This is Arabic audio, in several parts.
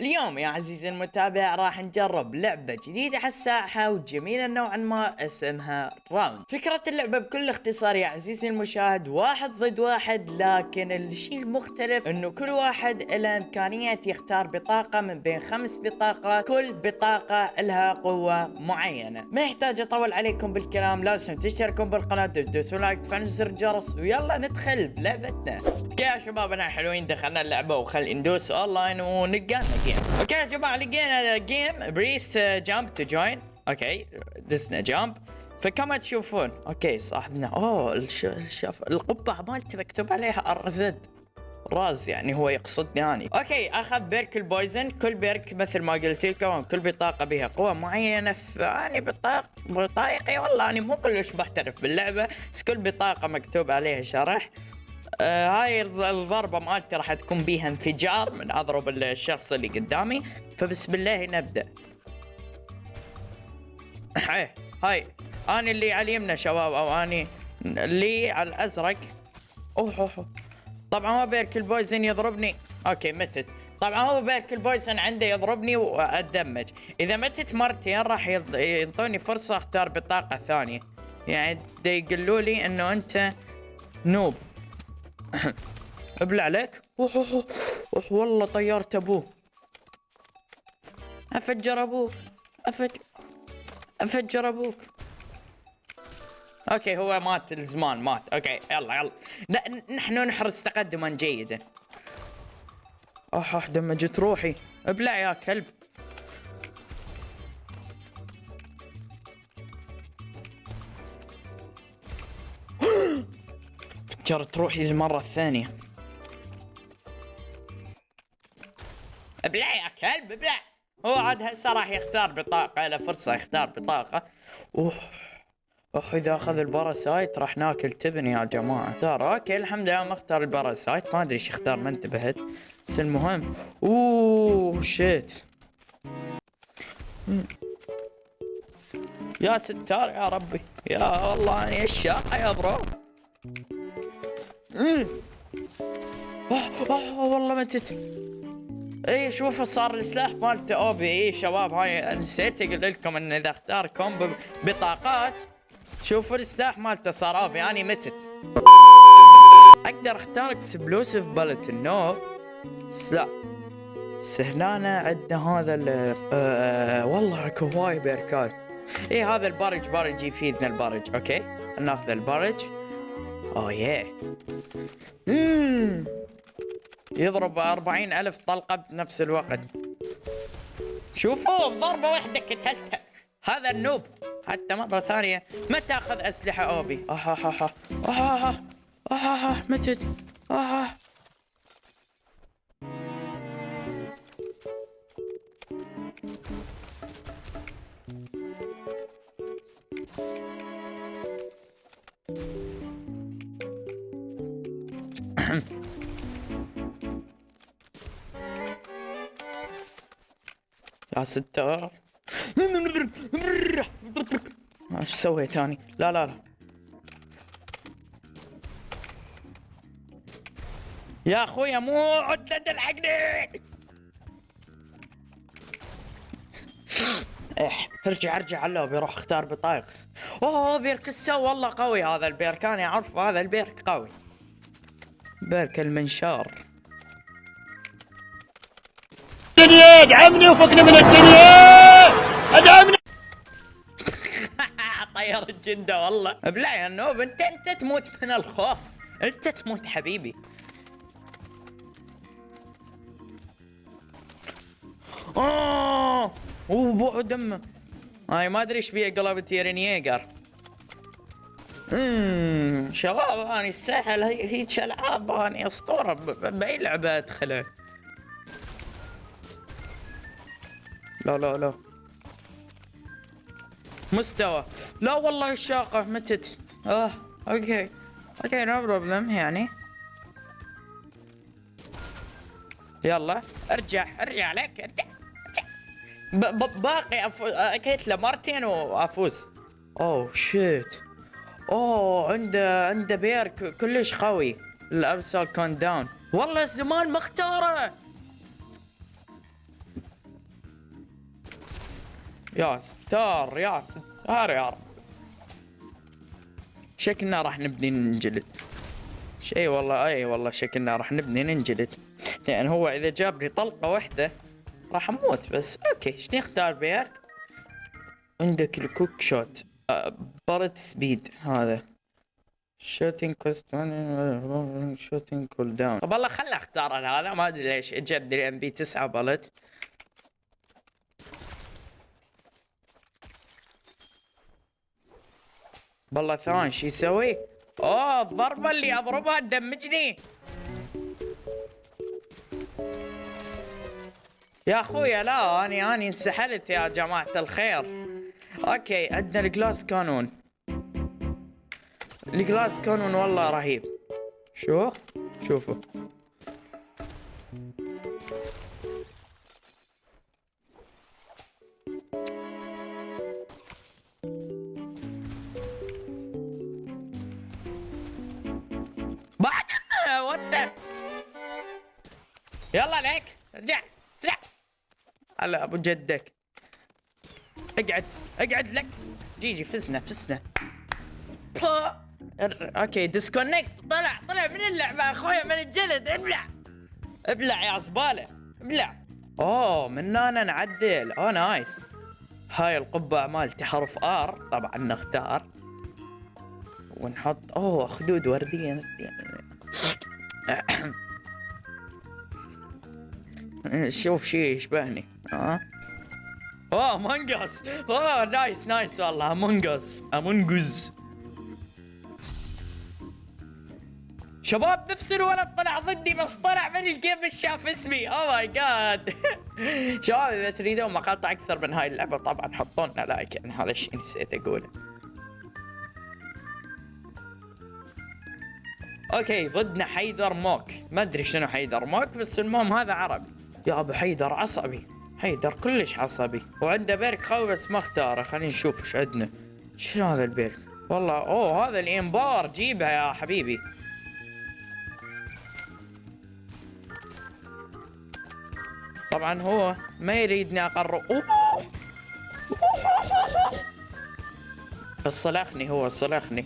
اليوم يا عزيزي المتابع راح نجرب لعبة جديدة على الساحة وجميلة نوعا ما اسمها ROUNDS فكرة اللعبة بكل اختصار يا عزيزي المشاهد واحد ضد واحد لكن الشيء المختلف إنه كل واحد له إمكانية يختار بطاقة من بين خمس بطاقات كل بطاقة لها قوة معينة. ما يحتاج أطول عليكم بالكلام لازم تشتركون بالقناة تدوسوا like تفعلوا زر الجرس ويلا ندخل بلعبتنا. يا شباب أنا حلوين دخلنا اللعبة وخل ندوس أونلاين ونقلنا game okay يا جماعة لقينا game press jump to join okay دسنا jump فكما تشوفون okay صاحبنا. أوه. الشف... القبعة مالته مكتوب عليها ارزد راز يعني هو يقصدني اني okay أخذ perk ال poison. كل perk مثل ما قلت لكم كل بطاقة بها قوة معينة. فاني بطاق بطايقي والله اني مو كلش محترف باللعبة بس كل بطاقة مكتوب عليها شرح. هاي الضربة مالتي راح تكون بيها انفجار من أضرب الشخص اللي قدامي. فبسم الله نبدأ. إيه هاي. اني اللي على اليمنى شباب أو اني اللي على الأزرق. أوه أوه طبعا هو perk ال poison يضربني. okay متت. طبعا هو perk ال poison عنده يضربني واتدمج إذا متت مرتين راح يعطوني فرصة أختار بطاقة ثانية. يعني يقولوا لي إنه أنت noob. ابلع عليك اوه اوه اوه والله طيرت أبوه. أفجر أبوك. افجر أفجر أبوك. okay هو مات الزمان مات. okay يلا يلا. نحن نحرز تقدما جيدا. اوه دمجت روحي. أبلع يا كلب فجرت روحي للمرة الثانية. ابلع يا كلب ابلع. هو عاد هسه راح يختار بطاقة له فرصة يختار بطاقة. أوه أوه إذا أخذ ال parasite راح ناكل تبن يا جماعة. اختار okay الحمد لله ما اختار ال parasite ما أدري إيش اختار ما انتبهت. بس المهم oh shit. يا ستار يا ربي. يا والله اني الشاقة يا bro. اوه اوه والله متت اي شوفوا صار السلاح مالته. OP اي شباب هاي نسيت أقول لكم إن إذا اختار combo بطاقات شوفوا السلاح مالته صار. OP أني متت. أقدر أختار explosive bullet no لا هنا عندنا هذا ال آه والله أكو هواي بيركات. اي هذا البرج برج يفيدنا البرج okay؟ ناخذ البرج oh yeah يضرب أربعين ألف طلقة بنفس الوقت. شوفوا بضربة واحدة قتلته هذا النوب. حتى مرة ثانية ما تأخذ أسلحة أوبي؟ آه آه آه آه آه آه آه متت آه. يا ستار إيش سويت اني لا لا لا. يا اخويا مو عدة تلحقني. إيه ارجع ارجع. على اللوبي روح أختار بطايق. أوه perk السو. والله قوي هذا ال perk. أنا أعرف هذا ال perk قوي. بيرك المنشار. الدنيا ادعمني وفكني من الدنيا أدعمني. طير الجندة والله. أبلع يا نوب انت أنت تموت من الخوف. أنت تموت حبيبي. اوه اوه دمه هاي ما أدري إيش بيه قلب تيرين ييجر اممم شباب اني الساحل هيك العاب اني أسطورة بأي لعبة أدخلها؟ لا لا لا. مستوى. لا والله الشاقة متت. آه okay. okay no problem يعني. يلا أرجع أرجع لك أرجع, باقي أفو... أكيد له مرتين وأفوز. oh shit أوه عنده عنده perk كلش قوي. ال Abyssal Countdown والله الزمان مختارة. يا ستار يا ستار يا رب شكلنا راح نبني ننجلد. شيء والله أي والله شكلنا راح نبني ننجلد. لأن هو إذا جاب لي طلقة واحدة راح أموت بس. okay شنو نختار perk؟ عندك الكوك شوت. بارت سبيد هذا. شوتينج كوست شوتينج كول داون طب والله خلنا أختار أنا هذا. ما أدري ليش. جاب لي ام بي 9 بلت والله ثواني شو يسوي؟ أوه الضربة اللي اضربها تدمجني يا أخويا لا اني اني انسحلت يا جماعة الخير. okay عندنا ال glass cannon. ال glass cannon والله رهيب. شو؟ شوفوا. بعد يلا ليك ارجع ارجع. هلا أبو جدك. أقعد أقعد لك. GG فزنا فزنا. okay disconnect طلع طلع من اللعبة اخويا من الجلد. ابلع. ابلع يا زبالة. ابلع. أوه من هنا نعدل. oh nice. هاي القبعة مالتي حرف R. طبعا نختار. ونحط أوه خدود وردية. شوف شي يشبهني. ها اوه Among Us oh nice nice والله Among Us Among Us شباب نفس الولد طلع ضدي بس طلع من ال game شاف اسمي. oh my god شباب إذا تريدون مقاطع أكثر من هاي اللعبة طبعا حطوا لنا like يعني هذا الشيء نسيت أقوله. أوكي ضدنا حيدر موك. ما أدري شنو حيدر موك بس المهم هذا عربي. يا أبو حيدر عصبي. حيدر كلش عصبي وعنده بيرك قوي بس ما اختاره خلينا نشوف إيش عندنا شنو هذا البيرك والله اوه هذا الانبار جيبها يا حبيبي طبعا هو ما يريدني اقرب اوه بس صلخني هو صلخني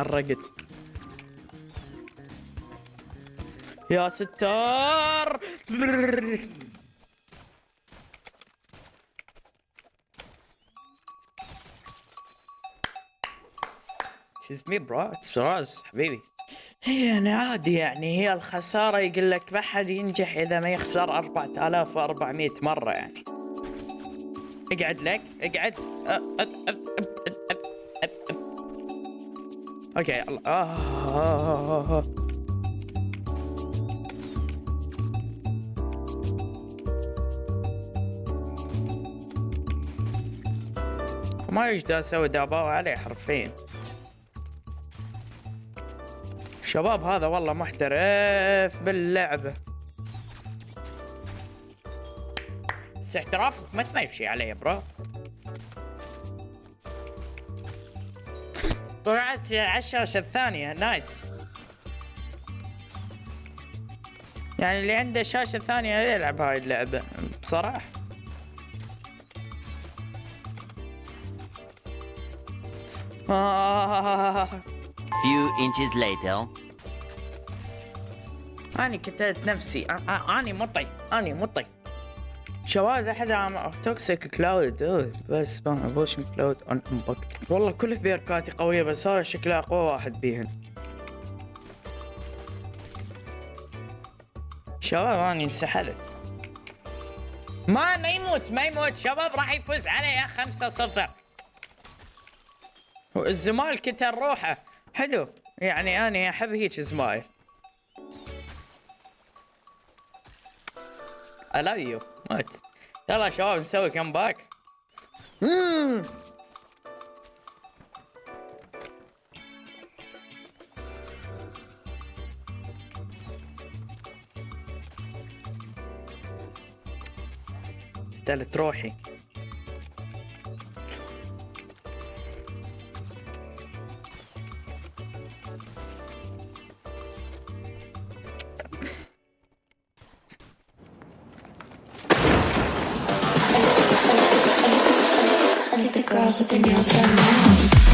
حرقت. يا ستار! It's me bro, شراز حبيبي. هي أنا عادي يعني هي الخسارة يقول لك ما حد ينجح إذا ما يخسر 4400 مرة يعني. اقعد لك اقعد. أب أب أب أب أب أب أب. okay آه آه آه. ما يقدر أسوي داباو عليه حرفيا. شباب هذا والله محترف باللعبة بس احترافك ما تمشي عليه bro. طلعت على الشاشة الثانية. nice يعني اللي عنده شاشة ثانية يلعب هاي اللعبة بصراحة. آه Few inches later. أنا كتلت نفسي. أنا مطي. أنا مطي. شواذ أحد عم توكسيك كلاود بس بوشن كلاود أون امباك والله كل بيركاتي قوية بس هذا شكله أقوى واحد بيهن. شباب أنا انسحلت. ما ما يموت ما يموت. شباب راح يفوز عليه خمسة صفر. الزمال كتر روحه. حلو. يعني أنا أحب هيك زمايل. I love you What? Tell us all so we come back. Mm. تالت روحي girls with their nails done now.